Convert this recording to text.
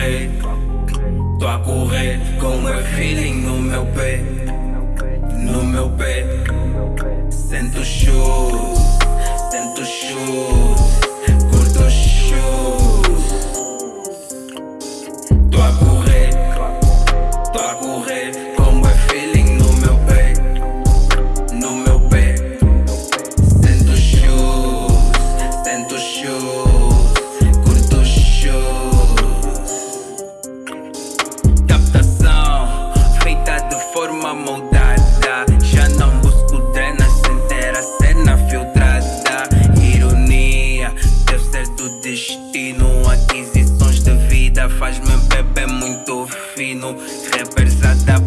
correr Tô a correr com o meu feeling no meu pé No meu pé Sento shoes Sento shoes Curto shoes Tô a correr mas meu bebê é muito fino. Rappers a dar